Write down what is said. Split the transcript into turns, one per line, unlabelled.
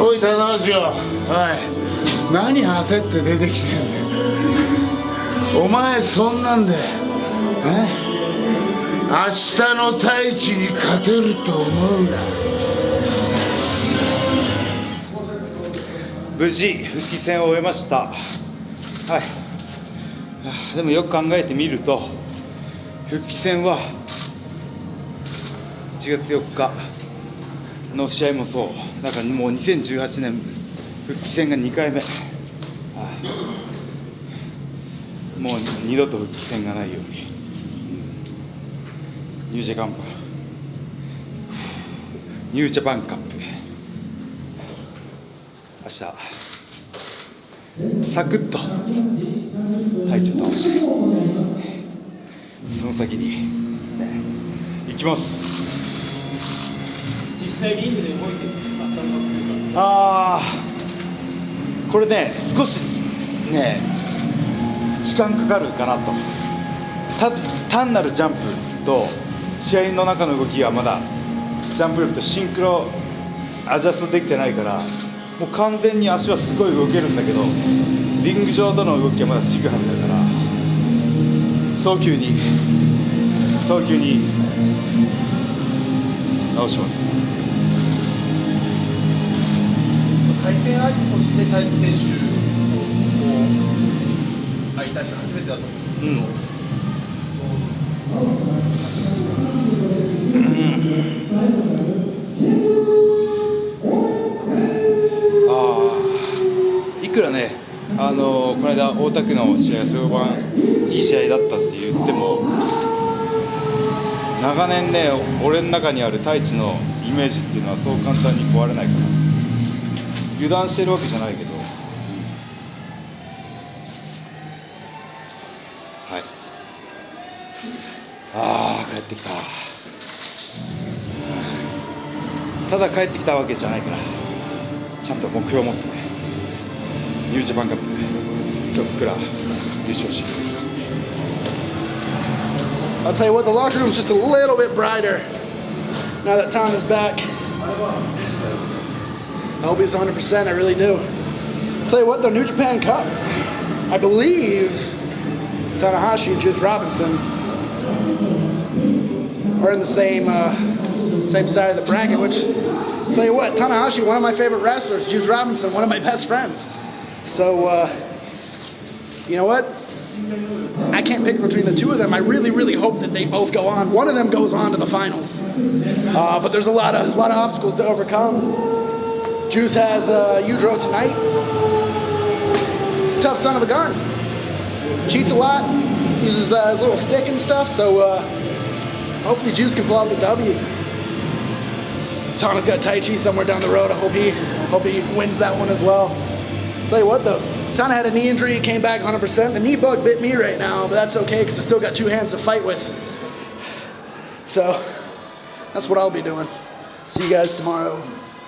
おい棚橋よ。おい何焦って出てきてんだよ。お前そんなんでえ？明日の太一に勝てると思うな。
無事復帰戦を終えました。はい。でもよく考えてみると復帰戦は1月4日の試合もそう。だからもう2018年復帰戦が2回目。もう二度と復帰戦がないように、ニュージャパンニュージャパンカップ。明日。サクッと。はいちょっと倒して。その先に、ね、行きます。
際リングで動いてる
ああこれね少しね時間かかるかなと。単なるジャンプと試合の中の動きがまだジャンプ力とシンクロアジャストできてないからもう完全に足はすごい動けるんだけどリング上との動きはまだちぐはぐだから早急に早急に直します。
対戦相手として太一選手を相対して初めてだと思うんですけど、
いくらね、あのこの間、大田区の試合が評判いい試合だったって言っても、長年ね、俺の中にある太一のイメージっていうのはそう簡単に壊れないから、油断してるわけじゃないけど、うんはい、ああ、帰ってきた。ただ帰ってきたわけじゃないから、ちゃんと目標を持ってね。ニュージャパンカップちょっくら優勝し
I'll tell you what, the locker room's just a little bit brighter now that Tom is back. I hope he's 100%, I really do. Tell you what, the New Japan Cup, I believe Tanahashi and Juice Robinson are in the same uh, same side of the bracket, which, tell you what, Tanahashi, one of my favorite wrestlers, Juice Robinson, one of my best friends. So, uh, you know what? I can't pick between the two of them. I really, really hope that they both go on. One of them goes on to the finals. Uh, but there's a lot of a lot of obstacles to overcome. Juice has uh, Udro tonight. He's a tough son of a gun. Cheats a lot. Uses uh, his little stick and stuff. So uh, hopefully Juice can pull out the W. Tana's got Tai Chi somewhere down the road. I hope he hope he wins that one as well. Tell you what though, Tana had a knee injury, came back 100%. The knee bug bit me right now, but that's okay because I still got two hands to fight with. So that's what I'll be doing. See you guys tomorrow.